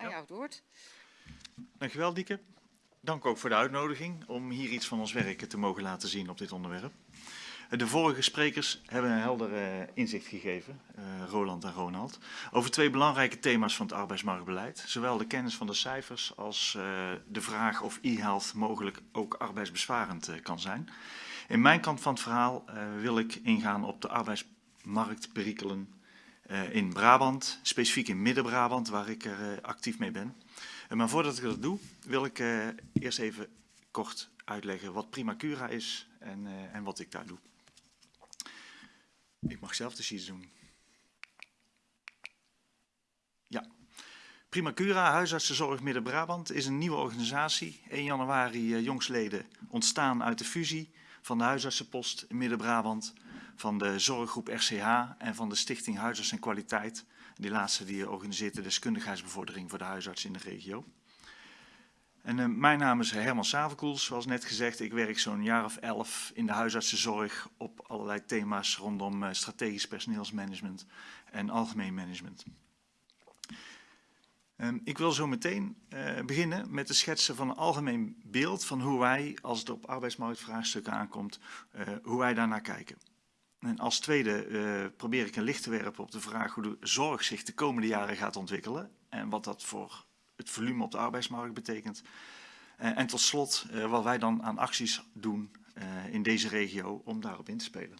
aan jou het woord. Dankjewel, Dieke. Dank ook voor de uitnodiging om hier iets van ons werk te mogen laten zien op dit onderwerp. De vorige sprekers hebben een helder uh, inzicht gegeven, uh, Roland en Ronald, over twee belangrijke thema's van het arbeidsmarktbeleid. Zowel de kennis van de cijfers als uh, de vraag of e-health mogelijk ook arbeidsbesparend kan zijn. In mijn kant van het verhaal wil ik ingaan op de arbeidsmarktperikelen in Brabant, specifiek in Midden-Brabant, waar ik er actief mee ben. Maar voordat ik dat doe, wil ik eerst even kort uitleggen wat Primacura is en, en wat ik daar doe. Ik mag zelf de sheets doen. Ja. Primacura, Huisartsenzorg Midden-Brabant, is een nieuwe organisatie. 1 januari jongsleden ontstaan uit de fusie van de huisartsenpost Midden-Brabant, van de zorggroep RCH en van de stichting Huisarts en Kwaliteit. Die laatste die organiseert de deskundigheidsbevordering voor de huisarts in de regio. En uh, mijn naam is Herman Savenkoels, zoals net gezegd. Ik werk zo'n jaar of elf in de huisartsenzorg op allerlei thema's rondom uh, strategisch personeelsmanagement en algemeen management. Um, ik wil zo meteen uh, beginnen met het schetsen van een algemeen beeld van hoe wij, als het op arbeidsmarktvraagstukken aankomt, hoe wij daarnaar kijken. En als tweede probeer ik een licht te werpen op de vraag hoe de zorg zich de komende jaren gaat ontwikkelen en wat dat voor het volume op de arbeidsmarkt betekent. Uh, en tot slot uh, wat wij dan aan acties doen in deze regio om daarop in te spelen.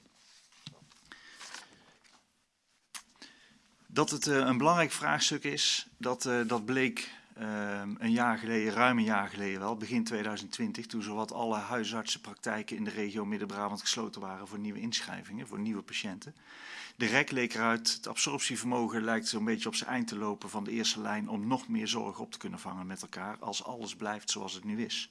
Dat het een belangrijk vraagstuk is, dat, dat bleek een jaar geleden, ruim een jaar geleden wel, begin 2020, toen zowat alle huisartsenpraktijken in de regio Midden-Brabant gesloten waren voor nieuwe inschrijvingen, voor nieuwe patiënten. De rek leek eruit, het absorptievermogen lijkt zo'n beetje op zijn eind te lopen van de eerste lijn om nog meer zorg op te kunnen vangen met elkaar als alles blijft zoals het nu is.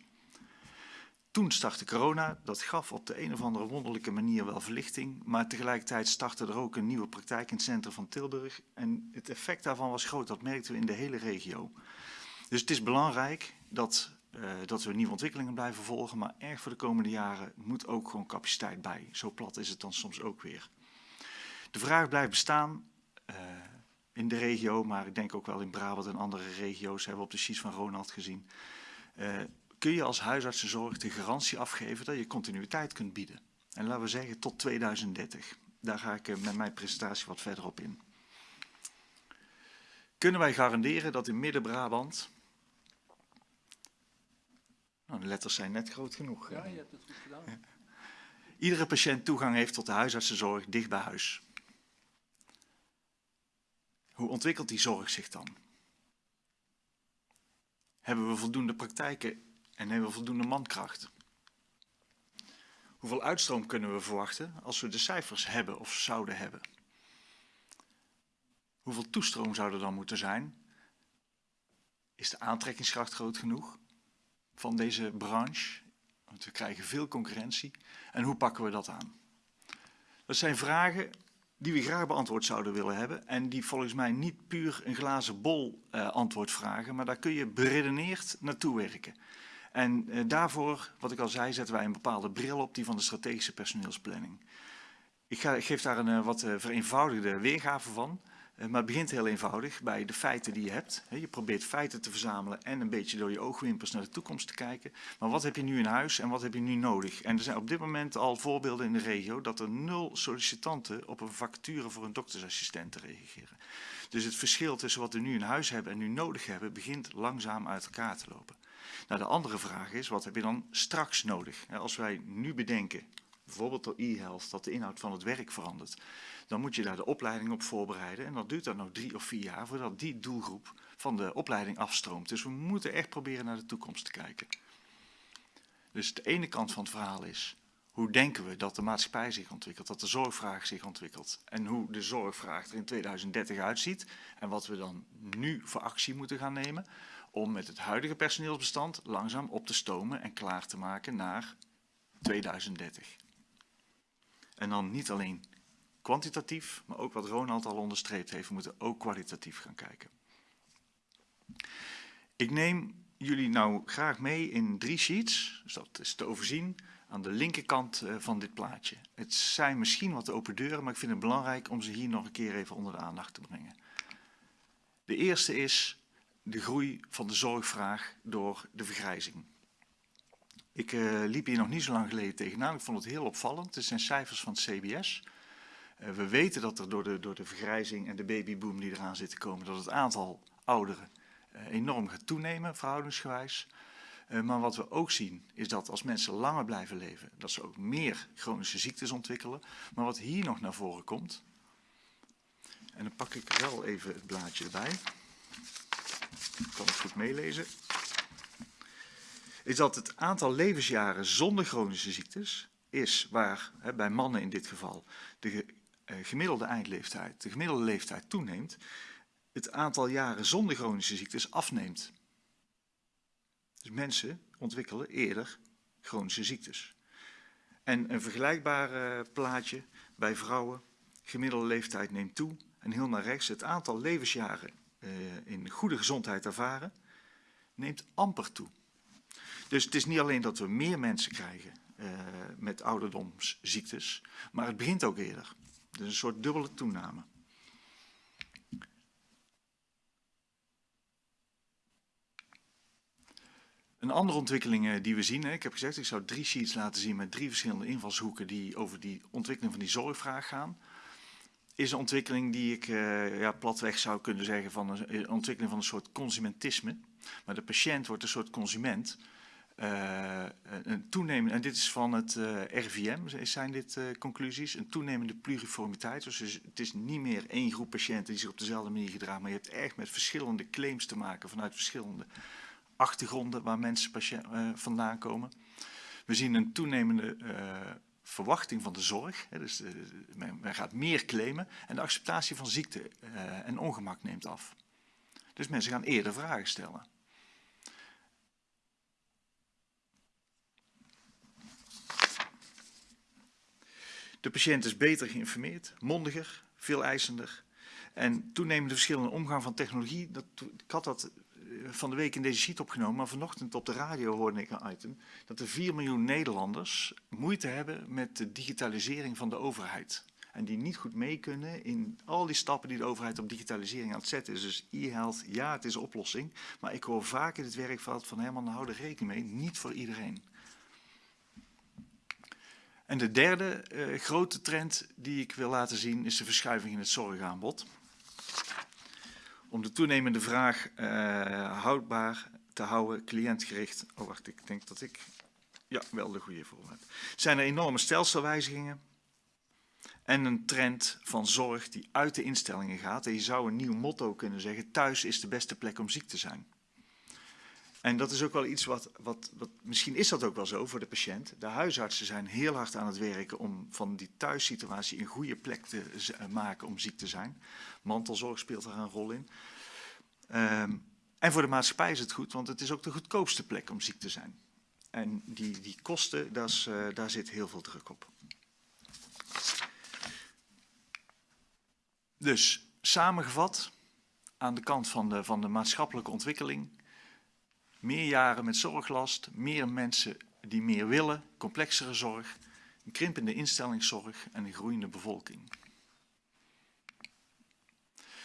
Toen startte corona, dat gaf op de een of andere wonderlijke manier wel verlichting, maar tegelijkertijd startte er ook een nieuwe praktijk in het centrum van Tilburg en het effect daarvan was groot, dat merkten we in de hele regio. Dus het is belangrijk dat, uh, dat we nieuwe ontwikkelingen blijven volgen, maar erg voor de komende jaren moet ook gewoon capaciteit bij. Zo plat is het dan soms ook weer. De vraag blijft bestaan uh, in de regio, maar ik denk ook wel in Brabant en andere regio's, hebben we op de sheets van Ronald gezien. Uh, kun je als huisartsenzorg de garantie afgeven dat je continuïteit kunt bieden? En laten we zeggen tot 2030. Daar ga ik met mijn presentatie wat verder op in. Kunnen wij garanderen dat in Midden-Brabant... Nou, de letters zijn net groot genoeg. Ja, je hebt het goed gedaan. Ja. Iedere patiënt toegang heeft tot de huisartsenzorg dicht bij huis. Hoe ontwikkelt die zorg zich dan? Hebben we voldoende praktijken en hebben we voldoende mankracht? Hoeveel uitstroom kunnen we verwachten als we de cijfers hebben of zouden hebben? Hoeveel toestroom zou er dan moeten zijn? Is de aantrekkingskracht groot genoeg van deze branche? Want we krijgen veel concurrentie. En hoe pakken we dat aan? Dat zijn vragen die we graag beantwoord zouden willen hebben. En die volgens mij niet puur een glazen bol uh, antwoord vragen, maar daar kun je beredeneerd naartoe werken. En uh, daarvoor, wat ik al zei, zetten wij een bepaalde bril op, die van de strategische personeelsplanning. Ik, ga, geef daar een uh, wat vereenvoudigde weergave van. Uh, maar het begint heel eenvoudig bij de feiten die je hebt. He, je probeert feiten te verzamelen en een beetje door je oogwimpers naar de toekomst te kijken. Maar wat heb je nu in huis en wat heb je nu nodig? En er zijn op dit moment al voorbeelden in de regio dat er nul sollicitanten op een vacature voor een doktersassistent te reageren. Dus het verschil tussen wat we nu in huis hebben en nu nodig hebben, begint langzaam uit elkaar te lopen. Nou, de andere vraag is, wat heb je dan straks nodig? Als wij nu bedenken, bijvoorbeeld door e-health, dat de inhoud van het werk verandert dan moet je daar de opleiding op voorbereiden. En dat duurt dan nog drie of vier jaar voordat die doelgroep van de opleiding afstroomt. Dus we moeten echt proberen naar de toekomst te kijken. Dus de ene kant van het verhaal is, hoe denken we dat de maatschappij zich ontwikkelt, dat de zorgvraag zich ontwikkelt en hoe de zorgvraag er in 2030 uitziet en wat we dan nu voor actie moeten gaan nemen om met het huidige personeelsbestand langzaam op te stomen en klaar te maken naar 2030. En dan niet alleen kwantitatief, maar ook wat Ronald al onderstreept heeft, we moeten ook kwalitatief gaan kijken. Ik neem jullie nou graag mee in drie sheets, dus dat is te overzien aan de linkerkant uh, van dit plaatje. Het zijn misschien wat open deuren, maar ik vind het belangrijk om ze hier nog een keer even onder de aandacht te brengen. De eerste is de groei van de zorgvraag door de vergrijzing. Ik uh, liep hier nog niet zo lang geleden tegenaan. Ik vond het heel opvallend. Het zijn cijfers van het CBS. Uh, we weten dat er door de, door de vergrijzing en de babyboom die eraan zit te komen, dat het aantal ouderen uh, enorm gaat toenemen, verhoudingsgewijs. maar wat we ook zien, is dat als mensen langer blijven leven, dat ze ook meer chronische ziektes ontwikkelen. Maar wat hier nog naar voren komt, en dan pak ik wel even het blaadje erbij. Ik kan het goed meelezen is dat het aantal levensjaren zonder chronische ziektes is waar, hè, bij mannen in dit geval, de uh, gemiddelde eindleeftijd, de gemiddelde leeftijd toeneemt, het aantal jaren zonder chronische ziektes afneemt. Dus mensen ontwikkelen eerder chronische ziektes. En een vergelijkbaar uh, plaatje bij vrouwen, gemiddelde leeftijd neemt toe en heel naar rechts, het aantal levensjaren uh, in goede gezondheid ervaren, neemt amper toe. Dus het is niet alleen dat we meer mensen krijgen uh, met ouderdomsziektes, maar het begint ook eerder. Dus een soort dubbele toename. Een andere ontwikkeling eh, die we zien, ik heb gezegd ik zou drie sheets laten zien met drie verschillende invalshoeken die over die ontwikkeling van die zorgvraag gaan. Is een ontwikkeling die ik uh, ja, platweg zou kunnen zeggen van een, ontwikkeling van een soort consumentisme. Maar de patiënt wordt een soort consument uh, een toenemende, en dit is van het uh, RVM, zijn dit uh, conclusies, een toenemende pluriformiteit. Dus het is niet meer één groep patiënten die zich op dezelfde manier gedragen, maar je hebt echt met verschillende claims te maken vanuit verschillende achtergronden waar mensen vandaan komen. We zien een toenemende verwachting van de zorg, hè, dus men, gaat meer claimen en de acceptatie van ziekte en ongemak neemt af. Dus mensen gaan eerder vragen stellen. De patiënt is beter geïnformeerd, mondiger, veel eisender. En toenemende verschillen in omgang van technologie. Dat, ik had dat eh, van de week in deze sheet opgenomen, maar vanochtend op de radio hoorde ik een item dat er 4 miljoen Nederlanders moeite hebben met de digitalisering van de overheid. En die niet goed mee kunnen in al die stappen die de overheid op digitalisering aan het zetten is. Dus e-health, ja, het is een oplossing. Maar ik hoor vaak in het werkveld van Herman, hou er rekening mee, niet voor iedereen. En de derde uh, grote trend die ik wil laten zien is de verschuiving in het zorgaanbod. Om de toenemende vraag uh, houdbaar te houden, cliëntgericht. Oh wacht, ik denk dat ik ja, wel de goede voor heb. Zijn er enorme stelselwijzigingen en een trend van zorg die uit de instellingen gaat. En je zou een nieuw motto kunnen zeggen, thuis is de beste plek om ziek te zijn. En dat is ook wel iets wat, wat, wat, misschien is dat ook wel zo voor de patiënt. De huisartsen zijn heel hard aan het werken om van die thuissituatie een goede plek te eh, maken om ziek te zijn. Mantelzorg speelt daar een rol in. Um, en voor de maatschappij is het goed, want het is ook de goedkoopste plek om ziek te zijn. En die, die kosten, uh, daar zit heel veel druk op. Dus samengevat, aan de kant van de, van de maatschappelijke ontwikkeling meer jaren met zorglast, meer mensen die meer willen, complexere zorg, een krimpende instellingszorg en een groeiende bevolking.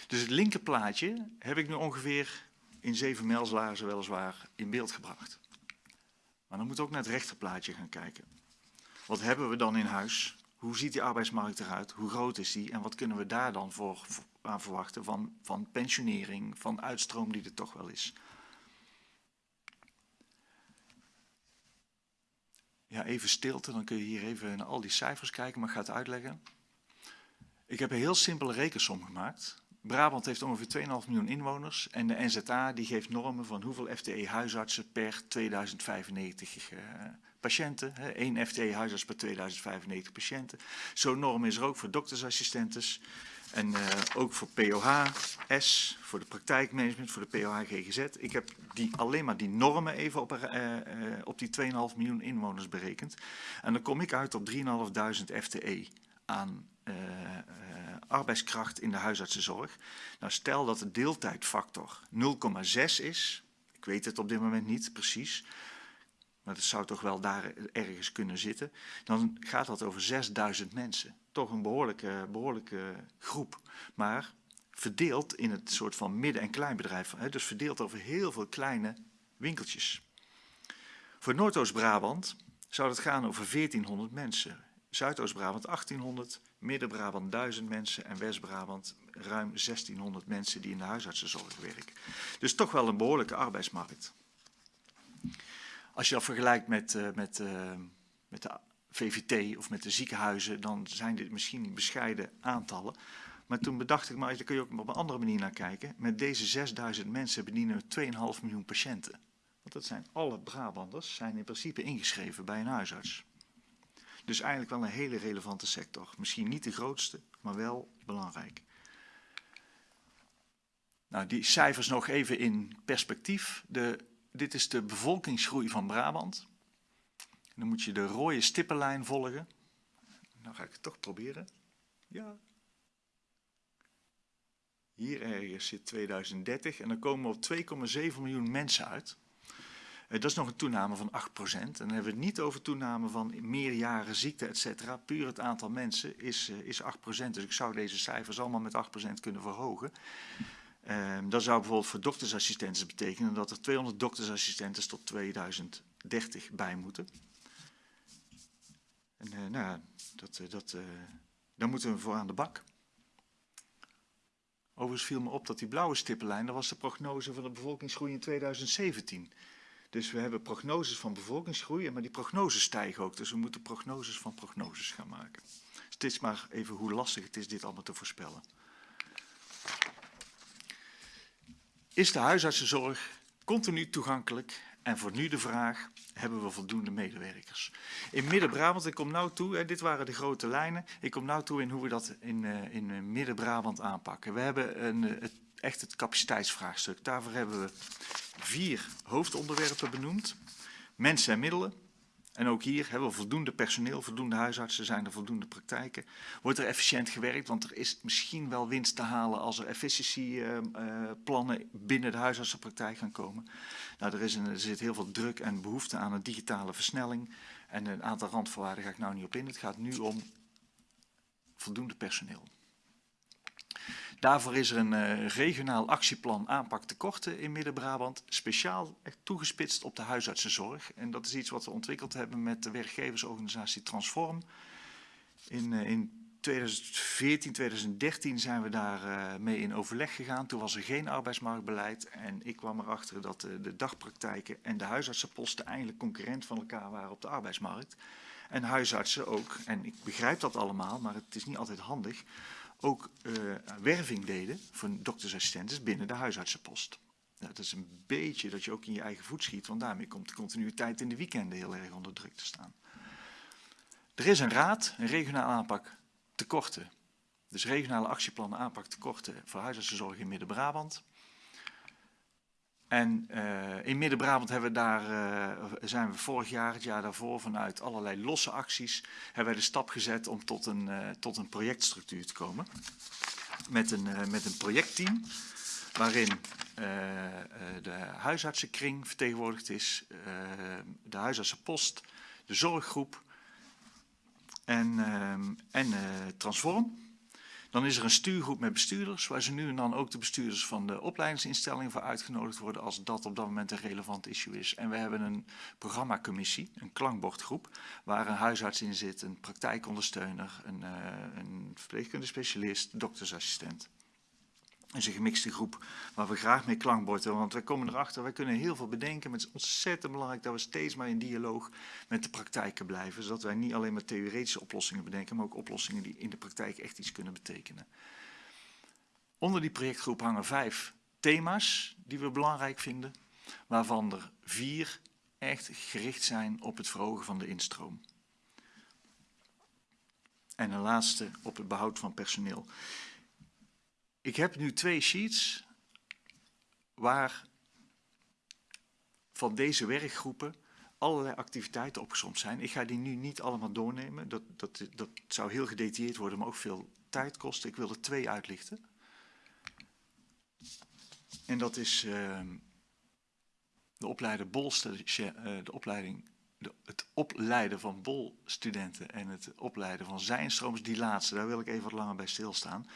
Dus het linkerplaatje heb ik nu ongeveer in zeven mijlslaarzen weliswaar in beeld gebracht. Maar dan moet ook naar het rechterplaatje gaan kijken. Wat hebben we dan in huis? Hoe ziet die arbeidsmarkt eruit? Hoe groot is die? En wat kunnen we daar dan voor, aan verwachten van, van pensionering, van uitstroom die er toch wel is? Ja, even stilte, dan kun je hier even naar al die cijfers kijken, maar ik ga het uitleggen. Ik heb een heel simpele rekensom gemaakt. Brabant heeft ongeveer 2,5 miljoen inwoners en de NZA die geeft normen van hoeveel FTE-huisartsen per 2095 uh, patiënten. Hè, één FTE-huisarts per 2095 patiënten. Zo'n norm is er ook voor doktersassistentes. En uh, ook voor POH-S, voor de praktijkmanagement, voor de POH-GGZ. Ik heb die, alleen maar die normen even op, uh, uh, op die 2,5 miljoen inwoners berekend. En dan kom ik uit op 3.500 FTE aan arbeidskracht in de huisartsenzorg. Nou, stel dat de deeltijdfactor 0,6 is. Ik weet het op dit moment niet precies. Maar dat zou toch wel daar ergens kunnen zitten. Dan gaat dat over 6000 mensen toch een behoorlijke, behoorlijke groep. Maar verdeeld in het soort van midden- en kleinbedrijf. Dus verdeeld over heel veel kleine winkeltjes. Voor Noordoost-Brabant zou het gaan over 1400 mensen. Zuidoost-Brabant 1800, Midden-Brabant 1000 mensen en West-Brabant ruim 1600 mensen die in de huisartsenzorg werken. Dus toch wel een behoorlijke arbeidsmarkt. Als je dat vergelijkt met, uh, met, uh, met de VVT of met de ziekenhuizen, dan zijn dit misschien bescheiden aantallen. Maar toen bedacht ik, maar daar kun je ook op een andere manier naar kijken. Met deze 6000 mensen bedienen we 2,5 miljoen patiënten. Want dat zijn alle Brabanders, zijn in principe ingeschreven bij een huisarts. Dus eigenlijk wel een hele relevante sector. Misschien niet de grootste, maar wel belangrijk. Nou, die cijfers nog even in perspectief. De, dit is de bevolkingsgroei van Brabant. Dan moet je de rode stippenlijn volgen. Nou ga ik het toch proberen. Ja. Hier ergens zit 2030 en dan komen we op 2,7 miljoen mensen uit. Eh, dat is nog een toename van 8%. En dan hebben we het niet over toename van meerjaren ziekte, et cetera. Puur het aantal mensen is, uh, is 8%. Dus ik zou deze cijfers allemaal met 8% kunnen verhogen. Um, dat zou bijvoorbeeld voor doktersassistenten betekenen dat er 200 doktersassistenten tot 2030 bij moeten. En uh, nou, dat, dat, daar moeten we voor aan de bak. Overigens viel me op dat die blauwe stippenlijn, dat was de prognose van de bevolkingsgroei in 2017. Dus we hebben prognoses van bevolkingsgroei, maar die prognoses stijgen ook. Dus we moeten prognoses van prognoses gaan maken. Is maar even hoe lastig het is dit allemaal te voorspellen. Is de huisartsenzorg continu toegankelijk? En voor nu de vraag, hebben we voldoende medewerkers? In Midden-Brabant, ik kom nou toe, hè, dit waren de grote lijnen. Ik kom nou toe in hoe we dat in, uh, in Midden-Brabant aanpakken. We hebben een, het, echt het capaciteitsvraagstuk. Daarvoor hebben we vier hoofdonderwerpen benoemd. Mensen en middelen. En ook hier hebben we voldoende personeel, voldoende huisartsen, zijn er voldoende praktijken. Wordt er efficiënt gewerkt, want er is misschien wel winst te halen als er efficiëntieplannen uh, uh, binnen de huisartsenpraktijk gaan komen. Nou, er, is er zit heel veel druk en behoefte aan een digitale versnelling. En een aantal randvoorwaarden ga ik nou niet op in. Het gaat nu om voldoende personeel. Daarvoor is er een uh, regionaal actieplan aanpak tekorten in Midden-Brabant, speciaal echt toegespitst op de huisartsenzorg. En dat is iets wat we ontwikkeld hebben met de werkgeversorganisatie Transform. In, uh, in 2014, 2013 zijn we daar uh, mee in overleg gegaan. Toen was er geen arbeidsmarktbeleid en ik kwam erachter dat de, de dagpraktijken en de huisartsenposten eigenlijk concurrent van elkaar waren op de arbeidsmarkt. En huisartsen ook, en ik begrijp dat allemaal, maar het is niet altijd handig ook uh, werving deden voor doktersassistenten binnen de huisartsenpost. Nou, dat is een beetje dat je ook in je eigen voet schiet, want daarmee komt de continuïteit in de weekenden heel erg onder druk te staan. Er is een raad, een regionaal aanpak tekorten. Dus regionale actieplannen aanpak tekorten voor huisartsenzorg in Midden-Brabant. En uh, in Midden-Brabant hebben we daar, uh, zijn we vorig jaar, het jaar daarvoor, vanuit allerlei losse acties, hebben wij de stap gezet om tot een, uh, tot een projectstructuur te komen. Met een, met een projectteam waarin de huisartsenkring vertegenwoordigd is, de huisartsenpost, de zorggroep en, en Transform. Dan is er een stuurgroep met bestuurders, waar ze nu en dan ook de bestuurders van de opleidingsinstellingen voor uitgenodigd worden als dat op dat moment een relevant issue is. En we hebben een programmacommissie, een klankbordgroep, waar een huisarts in zit, een praktijkondersteuner, een, uh, een verpleegkundige specialist, doktersassistent is een gemixte groep waar we graag mee klankborden. Want wij komen erachter, wij kunnen heel veel bedenken. Maar het is ontzettend belangrijk dat we steeds maar in dialoog met de praktijken blijven. Zodat wij niet alleen maar theoretische oplossingen bedenken, maar ook oplossingen die in de praktijk echt iets kunnen betekenen. Onder die projectgroep hangen vijf thema's die we belangrijk vinden. Waarvan er vier echt gericht zijn op het verhogen van de instroom. En een laatste op het behoud van personeel. Ik heb nu twee sheets waar van deze werkgroepen allerlei activiteiten opgezomd zijn. Ik ga die nu niet allemaal doornemen. Dat, dat, dat zou heel gedetailleerd worden, maar ook veel tijd kosten. Ik wil er twee uitlichten. En dat is uh, de opleider Bolster, de opleiding de, het opleiden van BOL-studenten en het opleiden van zijnstromers, die laatste, daar wil ik even wat langer bij stilstaan.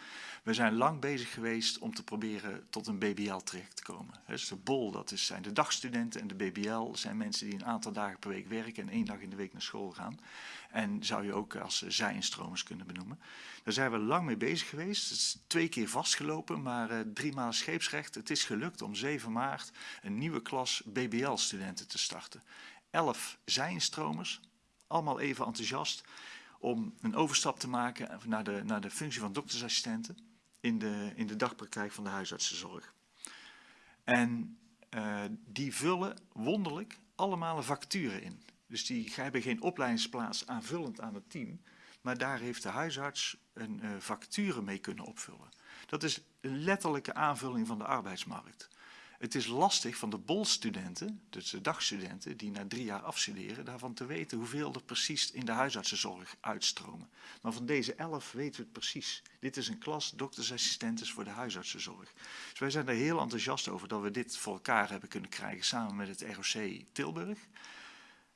We zijn lang bezig geweest om te proberen tot een BBL terecht te komen. Dus de BOL, dat is, zijn de dagstudenten en de BBL zijn mensen die een aantal dagen per week werken en één dag in de week naar school gaan. En zou je ook als zijinstromers kunnen benoemen. Daar zijn we lang mee bezig geweest. Het is twee keer vastgelopen, maar uh, drie maanden scheepsrecht. Het is gelukt om 7 maart een nieuwe klas BBL-studenten te starten. Elf zijinstromers, allemaal even enthousiast om een overstap te maken naar de, naar de functie van doktersassistenten in de, in de dagpraktijk van de huisartsenzorg. En uh, die vullen wonderlijk allemaal vacature in. Dus die hebben geen opleidingsplaats aanvullend aan het team, maar daar heeft de huisarts een uh, vacature mee kunnen opvullen. Dat is een letterlijke aanvulling van de arbeidsmarkt. Het is lastig van de bolstudenten, dus de dagstudenten, die na drie jaar afstuderen, daarvan te weten hoeveel er precies in de huisartsenzorg uitstromen. Maar van deze elf weten we het precies. Dit is een klas doktersassistentes voor de huisartsenzorg. Dus wij zijn er heel enthousiast over dat we dit voor elkaar hebben kunnen krijgen samen met het ROC Tilburg.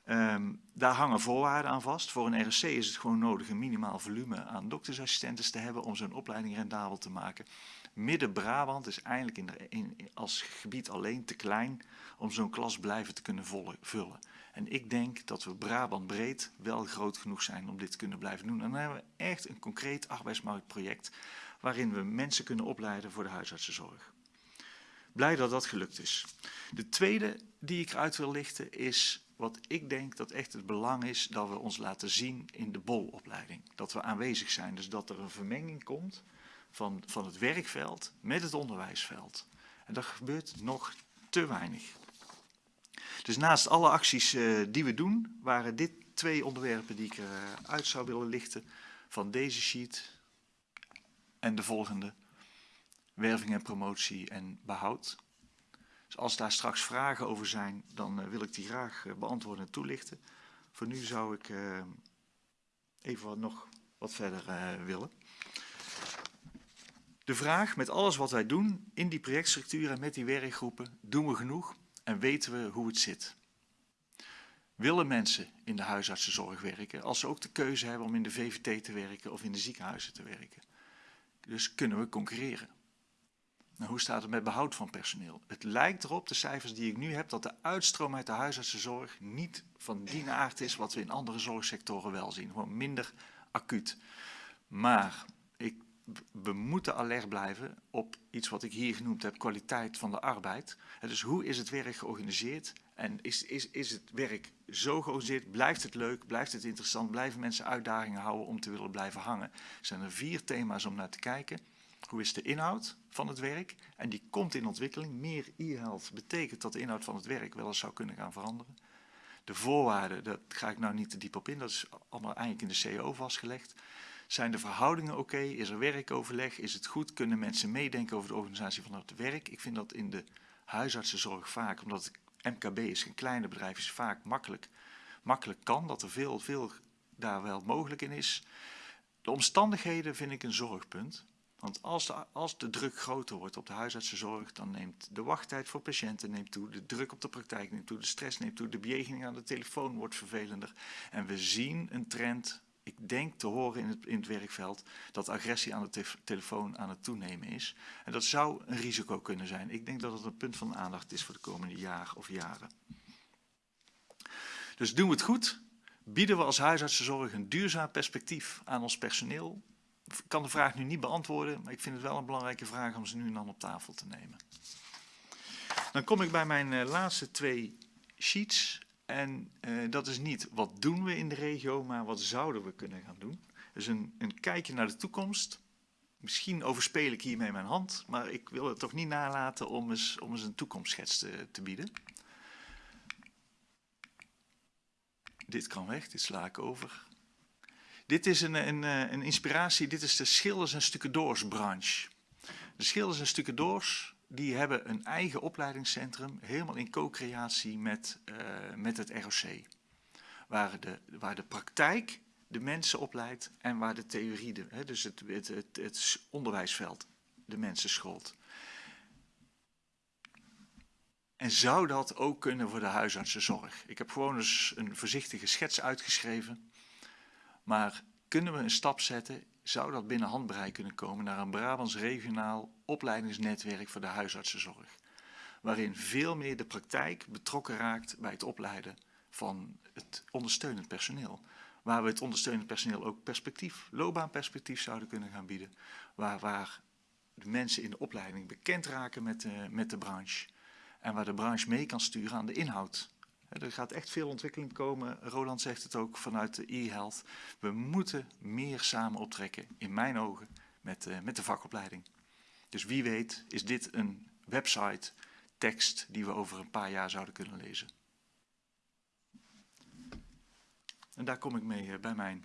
Um, daar hangen voorwaarden aan vast. Voor een RSC is het gewoon nodig een minimaal volume aan doktersassistenten te hebben om zo'n opleiding rendabel te maken. Midden-Brabant is eigenlijk in in, als gebied alleen te klein om zo'n klas blijven te kunnen vullen. En ik denk dat we Brabant breed wel groot genoeg zijn om dit te kunnen blijven doen. En dan hebben we echt een concreet arbeidsmarktproject waarin we mensen kunnen opleiden voor de huisartsenzorg. Blij dat dat gelukt is. De tweede die ik eruit wil lichten is wat ik denk dat echt het belang is dat we ons laten zien in de bolopleiding. Dat we aanwezig zijn, dus dat er een vermenging komt van, van het werkveld met het onderwijsveld. En dat gebeurt nog te weinig. Dus naast alle acties uh, die we doen, waren dit twee onderwerpen die ik eruit zou willen lichten van deze sheet en de volgende. Werving en promotie en behoud. Dus als daar straks vragen over zijn, dan uh, wil ik die graag uh, beantwoorden en toelichten. Voor nu zou ik even wat, nog wat verder willen. De vraag met alles wat wij doen in die projectstructuur en met die werkgroepen, doen we genoeg en weten we hoe het zit? Willen mensen in de huisartsenzorg werken als ze ook de keuze hebben om in de VVT te werken of in de ziekenhuizen te werken? Dus kunnen we concurreren? Nou, hoe staat het met behoud van personeel? Het lijkt erop, de cijfers die ik nu heb, dat de uitstroom uit de huisartsenzorg niet van die aard is wat we in andere zorgsectoren wel zien. Gewoon minder acuut. Maar we moeten alert blijven op iets wat ik hier genoemd heb, kwaliteit van de arbeid. dus hoe is het werk georganiseerd? En is, is, is het werk zo georganiseerd? Blijft het leuk? Blijft het interessant? Blijven mensen uitdagingen houden om te willen blijven hangen? Er zijn er vier thema's om naar te kijken. Hoe is de inhoud van het werk? En die komt in ontwikkeling. Meer e-health betekent dat de inhoud van het werk wel eens zou kunnen gaan veranderen. De voorwaarden, daar ga ik nou niet te diep op in, dat is allemaal eigenlijk in de CO vastgelegd. Zijn de verhoudingen oké? Is er werkoverleg? Is het goed? Kunnen mensen meedenken over de organisatie van het werk? Ik vind dat in de huisartsenzorg vaak, omdat het MKB is, een kleine bedrijf, is vaak makkelijk, makkelijk kan. Dat er veel, veel daar wel mogelijk in is. De omstandigheden vind ik een zorgpunt. Want als de, als de druk groter wordt op de huisartsenzorg, dan neemt de wachttijd voor patiënten neemt toe, de druk op de praktijk neemt toe, de stress neemt toe, de bejegening aan de telefoon wordt vervelender. En we zien een trend ik denk te horen in het, in het werkveld dat agressie aan de telefoon aan het toenemen is. En dat zou een risico kunnen zijn. Ik denk dat het een punt van aandacht is voor de komende jaar of jaren. Dus doen we het goed? Bieden we als huisartsenzorg een duurzaam perspectief aan ons personeel? Ik kan de vraag nu niet beantwoorden, maar ik vind het wel een belangrijke vraag om ze nu en dan op tafel te nemen. Dan kom ik bij mijn uh, laatste twee sheets. En uh, dat is niet wat doen we in de regio, maar wat zouden we kunnen gaan doen. Dus een, een kijkje naar de toekomst. Misschien overspeel ik hiermee mijn hand, maar ik wil het toch niet nalaten om eens, om eens een toekomstschets te, te bieden. Dit kan weg, dit sla ik over. Dit is een, een, eh, een inspiratie, dit is de schilders- en stucadoorsbranche. De schilders- en stucadoors die hebben een eigen opleidingscentrum, helemaal in co-creatie met, uh, met het ROC. Waar de, waar de praktijk de mensen opleidt en waar de theorie, hè, dus het, het, het, het onderwijsveld, de mensen scholt. En zou dat ook kunnen voor de huisartsenzorg? Ik heb gewoon eens een voorzichtige schets uitgeschreven. Maar kunnen we een stap zetten? Zou dat binnen handbereik kunnen komen naar een Brabants regionaal opleidingsnetwerk voor de huisartsenzorg? Waarin veel meer de praktijk betrokken raakt bij het opleiden van het ondersteunend personeel. Waar we het ondersteunend personeel ook perspectief, loopbaanperspectief zouden kunnen gaan bieden. Waar, waar de mensen in de opleiding bekend raken met de, met de branche. En waar de branche mee kan sturen aan de inhoud. Er gaat echt veel ontwikkeling komen. Roland zegt het ook vanuit de e-health. We moeten meer samen optrekken, in mijn ogen, met, uh, met de vakopleiding. Dus wie weet is dit een website, tekst, die we over een paar jaar zouden kunnen lezen. En daar kom ik mee uh, bij mijn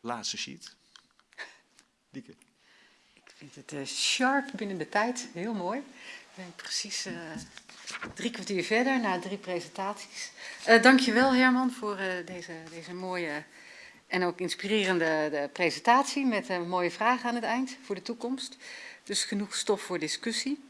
laatste sheet. Dieke. Ik vind het uh, sharp binnen de tijd, heel mooi. Ben precies uh, drie kwartier verder na drie presentaties. Uh, dankjewel Herman voor deze, deze mooie en ook inspirerende de presentatie met mooie vragen aan het eind voor de toekomst. Dus genoeg stof voor discussie.